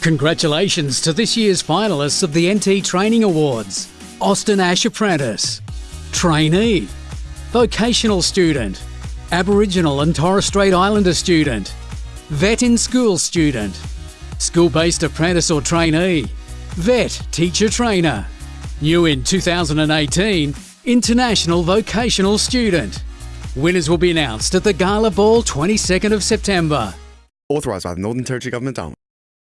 Congratulations to this year's finalists of the NT Training Awards Austin Ash Apprentice, Trainee, Vocational Student, Aboriginal and Torres Strait Islander Student, Vet in School Student, School Based Apprentice or Trainee, Vet Teacher Trainer. New in 2018, International Vocational Student. Winners will be announced at the Gala Ball 22nd of September. Authorised by the Northern Territory Government.